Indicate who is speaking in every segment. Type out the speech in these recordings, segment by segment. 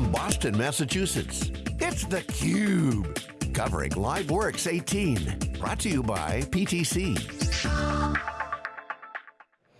Speaker 1: from Boston, Massachusetts, it's theCUBE. Covering LiveWorx 18. Brought to you by PTC.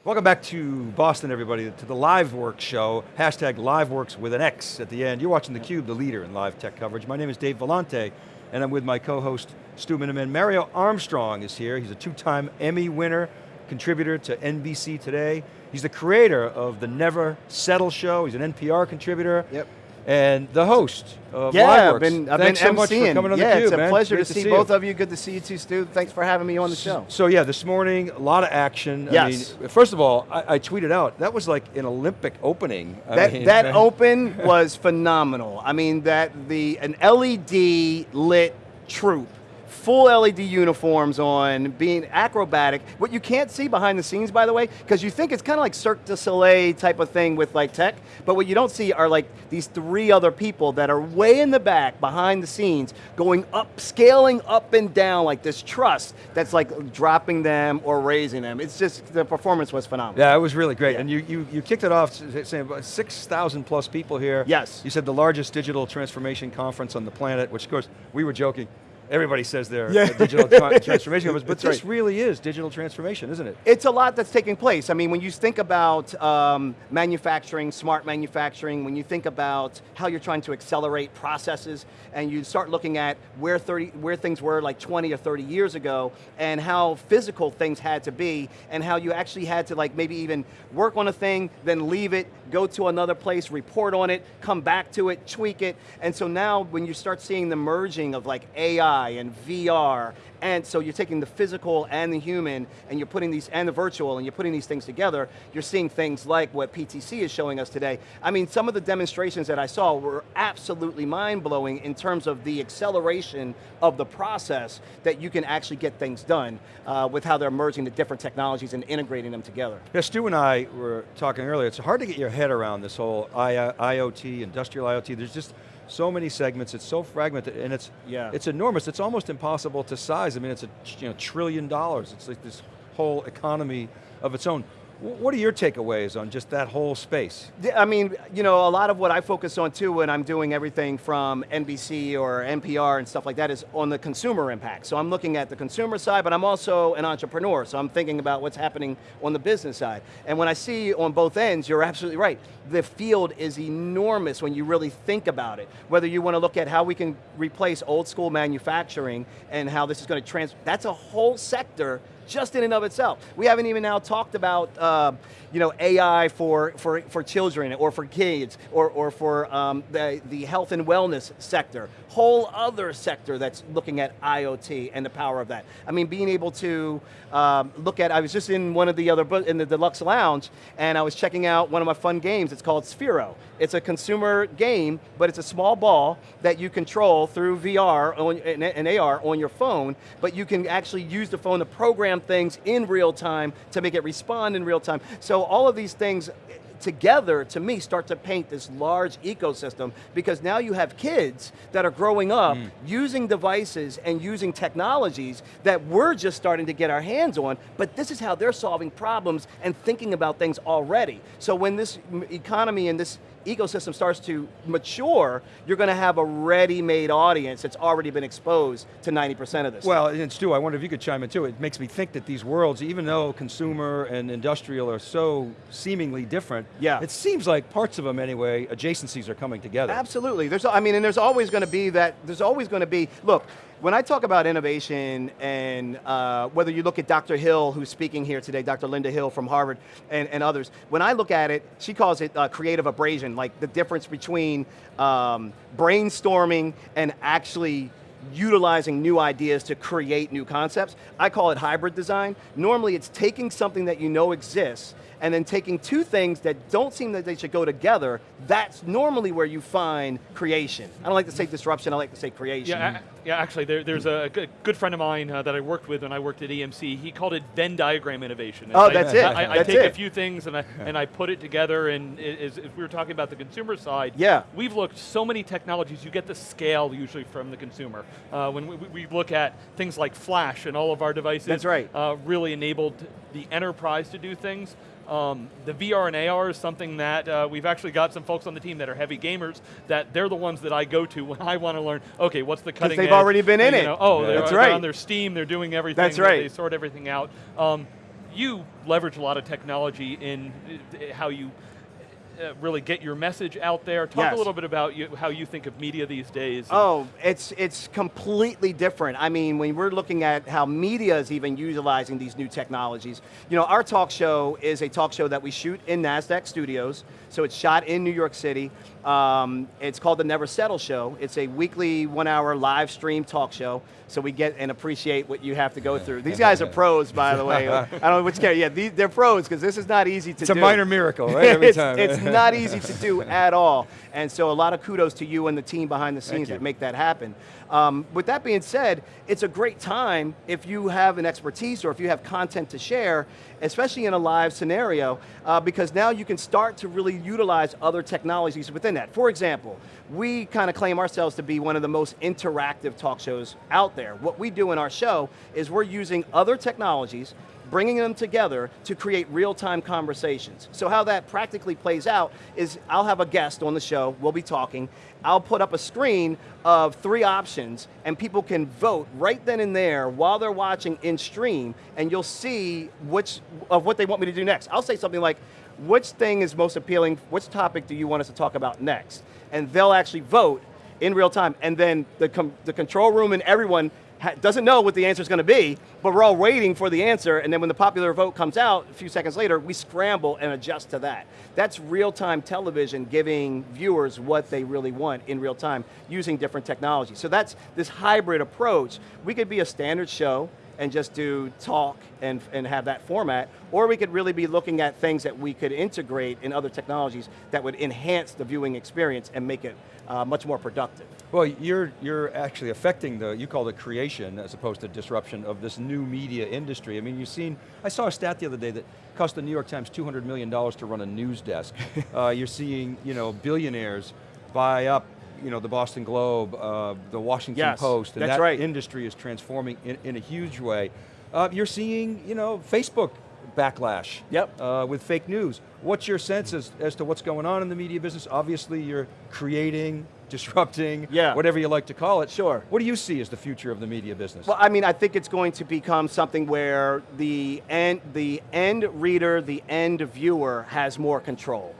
Speaker 2: Welcome back to Boston, everybody, to the LiveWorx show. Hashtag LiveWorx with an X at the end. You're watching theCUBE, the leader in live tech coverage. My name is Dave Vellante, and I'm with my co-host, Stu Miniman. Mario Armstrong is here. He's a two-time Emmy winner, contributor to NBC Today. He's the creator of the Never Settle show. He's an NPR contributor.
Speaker 3: Yep.
Speaker 2: And the host of
Speaker 3: yeah. I've been, I've
Speaker 2: Thanks
Speaker 3: been
Speaker 2: so much for coming on
Speaker 3: yeah,
Speaker 2: theCUBE,
Speaker 3: it's a
Speaker 2: man.
Speaker 3: pleasure
Speaker 2: Great
Speaker 3: to see
Speaker 2: you.
Speaker 3: both of you. Good to see you too, Stu. Thanks for having me on the show.
Speaker 2: So yeah, this morning, a lot of action.
Speaker 3: Yes.
Speaker 2: I mean, first of all, I, I tweeted out, that was like an Olympic opening. I
Speaker 3: That,
Speaker 2: mean,
Speaker 3: that
Speaker 2: man.
Speaker 3: open was phenomenal. I mean, that the an LED lit troop, full LED uniforms on, being acrobatic. What you can't see behind the scenes, by the way, because you think it's kind of like Cirque du Soleil type of thing with like tech, but what you don't see are like these three other people that are way in the back, behind the scenes, going up, scaling up and down like this trust that's like dropping them or raising them. It's just, the performance was phenomenal.
Speaker 2: Yeah, it was really great.
Speaker 3: Yeah.
Speaker 2: And you, you, you kicked it off saying 6,000 plus people here.
Speaker 3: Yes.
Speaker 2: You said the largest digital transformation conference on the planet, which of course, we were joking. Everybody says they're
Speaker 3: Yeah.
Speaker 2: digital tra- transformation conference, but
Speaker 3: That's
Speaker 2: this
Speaker 3: right.
Speaker 2: really is digital transformation, isn't it?
Speaker 3: It's a lot that's taking place. I mean, when you think about um, manufacturing, smart manufacturing, when you think about how you're trying to accelerate processes, and you start looking at where 30, where things were like 20 or 30 years ago, and how physical things had to be, and how you actually had to like maybe even work on a thing, then leave it, go to another place, report on it, come back to it, tweak it, and so now when you start seeing the merging of like AI and VR, and so you're taking the physical and the human, and you're putting these, and the virtual, and you're putting these things together, you're seeing things like what PTC is showing us today. I mean, some of the demonstrations that I saw were absolutely mind-blowing in terms of the acceleration of the process that you can actually get things done uh, with how they're merging the different technologies and integrating them together.
Speaker 2: Yeah, Stu and I were talking earlier, it's hard to get your head around this whole I IoT, industrial IoT, there's just so many segments, it's so fragmented, and it's,
Speaker 3: Yeah.
Speaker 2: it's enormous, it's almost impossible to size. I mean, it's a you know, trillion dollars, it's like this whole economy of its own. Wh- What are your takeaways on just that whole space?
Speaker 3: I mean, you know, a lot of what I focus on too when I'm doing everything from NBC or NPR and stuff like that is on the consumer impact. So I'm looking at the consumer side, but I'm also an entrepreneur, so I'm thinking about what's happening on the business side. And when I see on both ends, you're absolutely right. The field is enormous when you really think about it. Whether you want to look at how we can replace old school manufacturing and how this is going to trans, that's a whole sector just in and of itself. We haven't even now talked about uh, you know, AI for, for, for children or for kids or, or for um, the, the health and wellness sector. Whole other sector that's looking at IoT and the power of that. I mean, being able to um, look at, I was just in one of the other, in the Deluxe Lounge and I was checking out one of my fun games. It's called Sphero. It's a consumer game, but it's a small ball that you control through VR on, and, and AR on your phone, but you can actually use the phone to program things in real time to make it respond in real time. So all of these things together, to me, start to paint this large ecosystem because now you have kids that are growing up hmm. using devices and using technologies that we're just starting to get our hands on, but this is how they're solving problems and thinking about things already. So when this economy and this ecosystem starts to mature, you're going to have a ready-made audience that's already been exposed to 90% of this.
Speaker 2: Well, and Stu, I wonder if you could chime in too. It makes me think that these worlds, even though consumer and industrial are so seemingly different,
Speaker 3: Yeah.
Speaker 2: it seems like parts of them anyway, adjacencies are coming together.
Speaker 3: Absolutely, there's, I mean, and there's always going to be that, there's always going to be, look, when I talk about innovation and uh, whether you look at Dr. Hill, who's speaking here today, Dr. Linda Hill from Harvard and, and others, when I look at it, she calls it uh, creative abrasion, like the difference between um, brainstorming and actually utilizing new ideas to create new concepts. I call it hybrid design. Normally it's taking something that you know exists and then taking two things that don't seem that they should go together, that's normally where you find creation. I don't like to say disruption, I like to say creation.
Speaker 4: Yeah, yeah. Actually, there, there's a good, friend of mine uh, that I worked with when I worked at EMC. He called it Venn diagram innovation.
Speaker 3: Oh,
Speaker 4: I-
Speaker 3: that's it.
Speaker 4: I, I
Speaker 3: That's
Speaker 4: take
Speaker 3: it.
Speaker 4: a few things and I and I put it together. And as, if we were talking about the consumer side,
Speaker 3: Yeah.
Speaker 4: we've looked so many technologies. You get the scale usually from the consumer. Uh, when we, we look at things like Flash and all of our devices,
Speaker 3: That's right.
Speaker 4: uh, really enabled the enterprise to do things. Um, the VR and AR is something that uh, we've actually got some folks on the team that are heavy gamers that they're the ones that I go to when I want to learn, okay, what's the cutting
Speaker 3: they've
Speaker 4: edge?
Speaker 3: already been in
Speaker 4: You
Speaker 3: it.
Speaker 4: know, oh,
Speaker 2: Yeah.
Speaker 4: they're,
Speaker 3: That's right.
Speaker 4: on their Steam, they're doing everything.
Speaker 3: That's right.
Speaker 4: They sort everything out. Um, you leverage a lot of technology in uh, how you uh, really get your message out there. Talk
Speaker 3: Yes.
Speaker 4: a little bit about you, how you think of media these days.
Speaker 3: Oh, it's it's completely different. I mean, when we're looking at how media is even utilizing these new technologies, you know, our talk show is a talk show that we shoot in Nasdaq Studios. So it's shot in New York City. Um, it's called the Never Settle Show. It's a weekly one-hour live stream talk show. So we get and appreciate what you have to go through. These guys are pros, by the way. I don't know which care. Yeah, they're pros because this is not easy to do.
Speaker 2: It's a minor miracle, right? Every
Speaker 3: it's,
Speaker 2: time.
Speaker 3: it's not easy to do at all. And so a lot of kudos to you and the team behind the scenes that make that happen. Um, with that being said, it's a great time if you have an expertise or if you have content to share, especially in a live scenario, uh, because now you can start to really utilize other technologies within that. For example, we kind of claim ourselves to be one of the most interactive talk shows out there. What we do in our show is we're using other technologies bringing them together to create real-time conversations. So how that practically plays out is I'll have a guest on the show, we'll be talking, I'll put up a screen of three options and people can vote right then and there while they're watching in stream and you'll see which of what they want me to do next. I'll say something like, which thing is most appealing, which topic do you want us to talk about next? And they'll actually vote in real time and then the, the control room and everyone doesn't know what the answer is going to be, but we're all waiting for the answer, and then when the popular vote comes out a few seconds later, we scramble and adjust to that. That's real-time television giving viewers what they really want in real time using different technologies. So that's this hybrid approach. We could be a standard show and just do talk and, and have that format, or we could really be looking at things that we could integrate in other technologies that would enhance the viewing experience and make it uh, much more productive.
Speaker 2: Well, you're, you're actually affecting the, you call it creation as opposed to disruption of this new media industry. I mean, you've seen, I saw a stat the other day that cost the New York Times $200 million to run a news desk. uh, you're seeing, you know, billionaires buy up, you know, the Boston Globe, uh, the Washington
Speaker 3: Yes,
Speaker 2: Post, and that
Speaker 3: right.
Speaker 2: industry is transforming in, in a huge way. Uh, you're seeing, you know, Facebook backlash
Speaker 3: Yep.
Speaker 2: uh, with fake news. What's your sense as, as to what's going on in the media business? Obviously you're creating, disrupting,
Speaker 3: Yeah.
Speaker 2: whatever you like to call it.
Speaker 3: Sure.
Speaker 2: What do you see as the future of the media business?
Speaker 3: Well, I mean, I think it's going to become something where the end, the end reader, the end viewer has more control.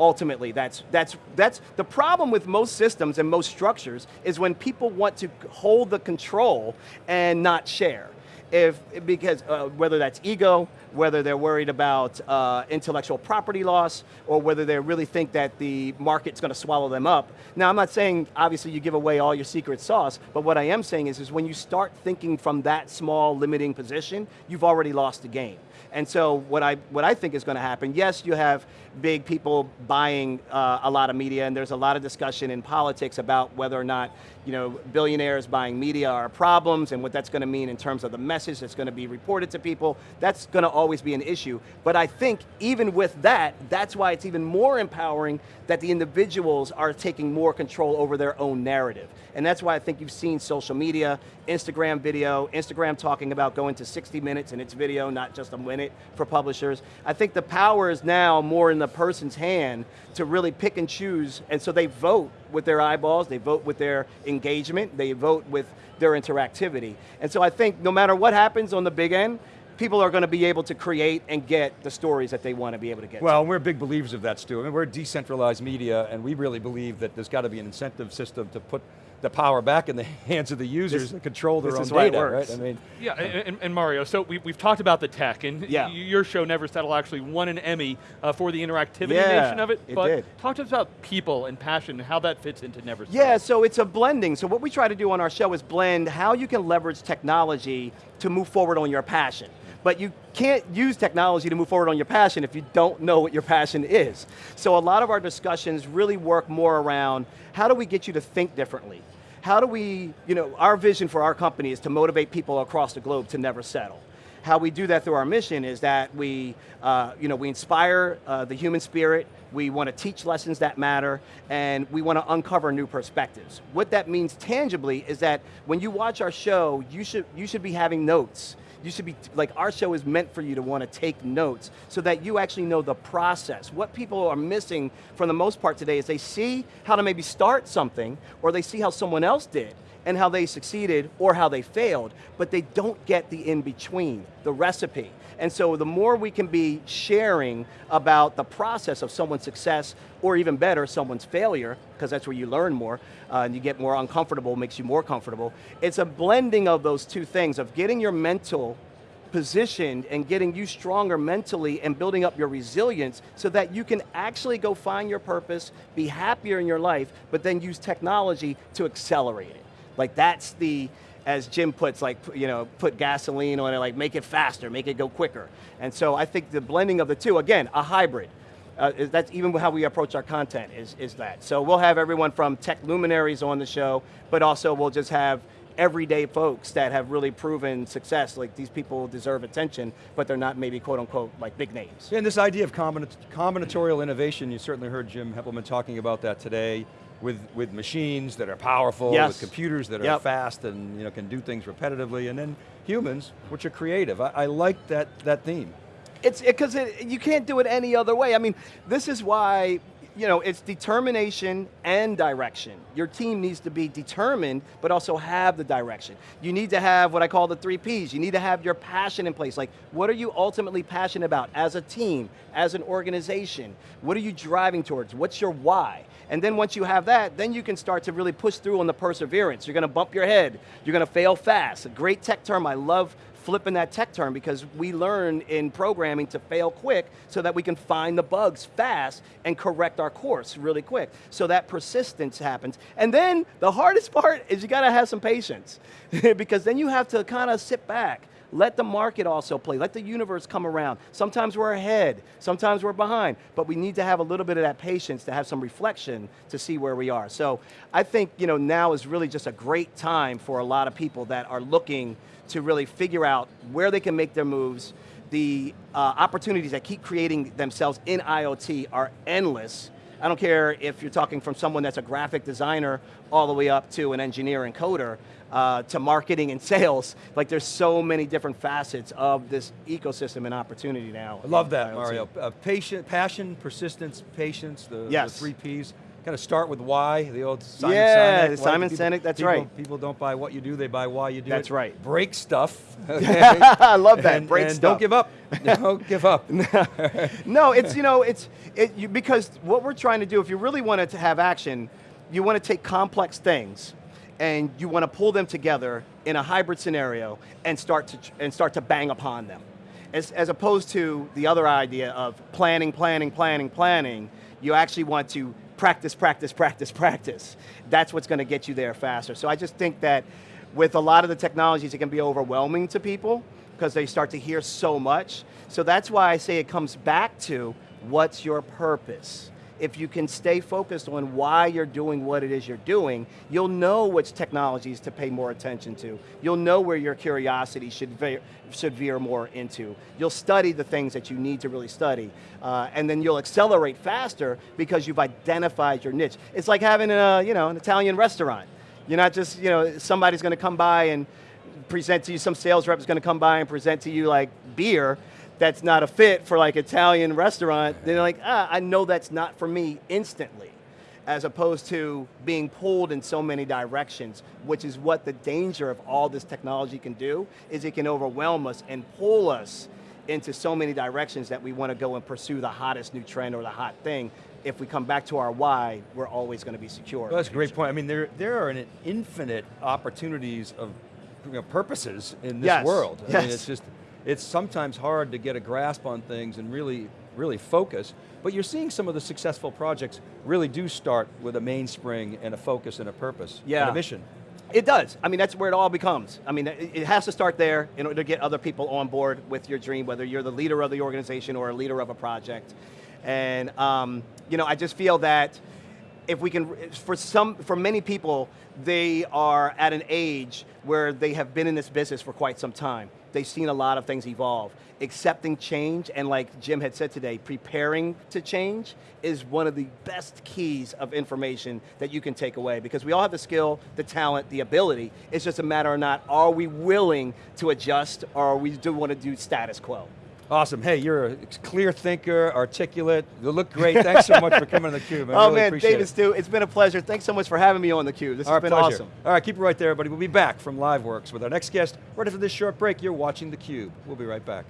Speaker 3: Ultimately, that's, that's, that's the problem with most systems and most structures is when people want to hold the control and not share. If, because uh, whether that's ego, whether they're worried about uh, intellectual property loss, or whether they really think that the market's going to swallow them up. Now, I'm not saying obviously you give away all your secret sauce, but what I am saying is, is when you start thinking from that small limiting position, you've already lost the game. And so what I, what I think is going to happen, yes, you have big people buying uh, a lot of media, and there's a lot of discussion in politics about whether or not you know, billionaires buying media are problems and what that's going to mean in terms of the message that's going to be reported to people. That's going to always be an issue. But I think even with that, that's why it's even more empowering that the individuals are taking more control over their own narrative. And that's why I think you've seen social media, Instagram video, Instagram talking about going to 60 minutes in its video, not just a minute for publishers. I think the power is now more in the person's hand to really pick and choose, and so they vote with their eyeballs, they vote with their engagement, they vote with their interactivity. And so I think no matter what happens on the big end, people are going to be able to create and get the stories that they want to be able to get. to.
Speaker 2: Well, we're big believers of that, Stu. I mean, we're decentralized media, and we really believe that there's got to be an incentive system to put the power back in the hands of the users
Speaker 3: This-
Speaker 2: and control their
Speaker 3: this
Speaker 2: own
Speaker 3: is why it
Speaker 2: data,
Speaker 3: works.
Speaker 2: right? I mean,
Speaker 4: Yeah, and, and Mario, so we, we've talked about the tech, and
Speaker 3: Yeah.
Speaker 4: your show, Never Settle, actually won an Emmy uh, for the interactivity
Speaker 3: Yeah,
Speaker 4: nation of it,
Speaker 3: it
Speaker 4: but
Speaker 3: did.
Speaker 4: talk to us about people and passion, and how that fits into Never Settle.
Speaker 3: Yeah, so it's a blending. So what we try to do on our show is blend how you can leverage technology to move forward on your passion. But you can't use technology to move forward on your passion if you don't know what your passion is. So a lot of our discussions really work more around how do we get you to think differently? How do we, you know, our vision for our company is to motivate people across the globe to never settle. How we do that through our mission is that we, uh, you know, we inspire uh, the human spirit, we want to teach lessons that matter, and we want to uncover new perspectives. What that means tangibly is that when you watch our show, you should, you should be having notes. You should be, like our show is meant for you to want to take notes so that you actually know the process. What people are missing for the most part today is they see how to maybe start something or they see how someone else did and how they succeeded or how they failed, but they don't get the in-between, the recipe. And so the more we can be sharing about the process of someone's success, or even better, someone's failure, because that's where you learn more, uh, and you get more uncomfortable, makes you more comfortable. It's a blending of those two things, of getting your mental positioned and getting you stronger mentally and building up your resilience so that you can actually go find your purpose, be happier in your life, but then use technology to accelerate it. Like that's the, as Jim puts, like, you know, put gasoline on it, like make it faster, make it go quicker. And so I think the blending of the two, again, a hybrid. Uh, that's even how we approach our content is, is that. So we'll have everyone from tech luminaries on the show, but also we'll just have everyday folks that have really proven success, like these people deserve attention, but they're not maybe quote unquote like big names.
Speaker 2: And this idea of combinatorial innovation, you certainly heard Jim Heppelmann talking about that today with, with machines that are powerful, yes. with computers that are yep. fast and you know, can do things repetitively, and then humans, which are creative. I, I like that, that theme.
Speaker 3: It's because it, you can't do it any other way. I mean, this is why you know, it's determination and direction. Your team needs to be determined, but also have the direction. You need to have what I call the three Ps. You need to have your passion in place. Like, what are you ultimately passionate about as a team, as an organization? What are you driving towards? What's your why? And then once you have that, then you can start to really push through on the perseverance. You're going to bump your head. You're going to fail fast. A great tech term I love flipping that tech term because we learn in programming to fail quick so that we can find the bugs fast and correct our course really quick. So that persistence happens. And then the hardest part is you got to have some patience because then you have to kind of sit back let the market also play. Let the universe come around. Sometimes we're ahead, sometimes we're behind, but we need to have a little bit of that patience to have some reflection to see where we are. So I think you know, now is really just a great time for a lot of people that are looking to really figure out where they can make their moves. The uh, opportunities that keep creating themselves in IoT are endless. I don't care if you're talking from someone that's a graphic designer all the way up to an engineer and coder, uh, to marketing and sales. Like there's so many different facets of this ecosystem and opportunity now.
Speaker 2: I love that, Mario. Uh, patient, passion, persistence, patience, the, yes. the three Ps kind of start with why, the old Simon
Speaker 3: yeah,
Speaker 2: Sinek.
Speaker 3: Simon people, Sinek, that's
Speaker 2: people,
Speaker 3: right.
Speaker 2: People don't buy what you do, they buy why you do
Speaker 3: That's
Speaker 2: it.
Speaker 3: right.
Speaker 2: Break stuff.
Speaker 3: Okay? I love that,
Speaker 2: and,
Speaker 3: break
Speaker 2: and
Speaker 3: stuff.
Speaker 2: don't give up, don't give up.
Speaker 3: no, it's, you know, it's, it, you, because what we're trying to do, if you really wanted to have action, you want to take complex things and you want to pull them together in a hybrid scenario and start to, and start to bang upon them. As, as opposed to the other idea of planning, planning, planning, planning, you actually want to practice, practice, practice, practice. That's what's going to get you there faster. So I just think that with a lot of the technologies, it can be overwhelming to people because they start to hear so much. So that's why I say it comes back to what's your purpose? If you can stay focused on why you're doing what it is you're doing, you'll know which technologies to pay more attention to. You'll know where your curiosity should veer, should veer more into. You'll study the things that you need to really study. Uh, and then you'll accelerate faster because you've identified your niche. It's like having a, you know, an Italian restaurant. You're not just, you know, somebody's going to come by and present to you, some sales rep is going to come by and present to you like beer, that's not a fit for like Italian restaurant, they're like, ah, I know that's not for me instantly, as opposed to being pulled in so many directions, which is what the danger of all this technology can do, is it can overwhelm us and pull us into so many directions that we want to go and pursue the hottest new trend or the hot thing. If we come back to our why, we're always going to be secure.
Speaker 2: Well, that's a great point. I mean, there, there are an infinite opportunities of you know, purposes in this
Speaker 3: yes.
Speaker 2: world. I
Speaker 3: yes.
Speaker 2: mean, it's just, it's sometimes hard to get a grasp on things and really, really focus, but you're seeing some of the successful projects really do start with a mainspring and a focus and a purpose
Speaker 3: yeah.
Speaker 2: and a mission.
Speaker 3: It does. I mean, that's where it all becomes. I mean, it has to start there in order to get other people on board with your dream, whether you're the leader of the organization or a leader of a project. And, um, you know, I just feel that if we can, for some, for many people, they are at an age where they have been in this business for quite some time they've seen a lot of things evolve. Accepting change, and like Jim had said today, preparing to change is one of the best keys of information that you can take away because we all have the skill, the talent, the ability. It's just a matter of not, are we willing to adjust or we do want to do status quo?
Speaker 2: Awesome. Hey, you're a clear thinker, articulate. You look great. Thanks so much for coming on theCUBE. I
Speaker 3: oh
Speaker 2: really
Speaker 3: man,
Speaker 2: appreciate
Speaker 3: David
Speaker 2: it.
Speaker 3: Stu, it's been a pleasure. Thanks so much for having me on theCUBE. This
Speaker 2: Our
Speaker 3: has been
Speaker 2: pleasure.
Speaker 3: awesome.
Speaker 2: All right, keep it right there, everybody. We'll be back from LiveWorx with our next guest right after this short break. You're watching theCUBE. We'll be right back.